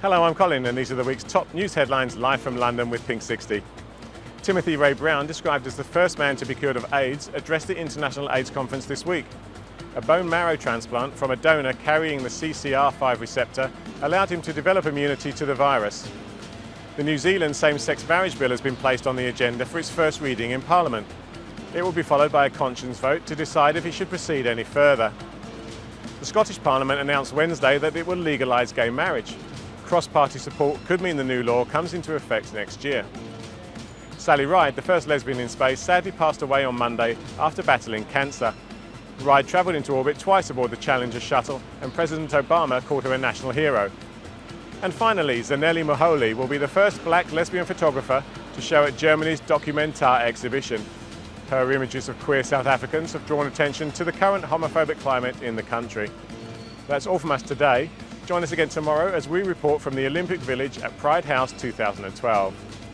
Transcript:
Hello, I'm Colin and these are the week's top news headlines live from London with Pink 60. Timothy Ray Brown, described as the first man to be cured of AIDS, addressed the International AIDS Conference this week. A bone marrow transplant from a donor carrying the CCR5 receptor allowed him to develop immunity to the virus. The New Zealand same-sex marriage bill has been placed on the agenda for its first reading in Parliament. It will be followed by a conscience vote to decide if it should proceed any further. The Scottish Parliament announced Wednesday that it will legalise gay marriage. Cross-party support could mean the new law comes into effect next year. Sally Ride, the first lesbian in space, sadly passed away on Monday after battling cancer. Ride travelled into orbit twice aboard the Challenger shuttle and President Obama called her a national hero. And finally, Zanele Muholi will be the first black lesbian photographer to show at Germany's Documenta exhibition. Her images of queer South Africans have drawn attention to the current homophobic climate in the country. That's all from us today. Join us again tomorrow as we report from the Olympic Village at Pride House 2012.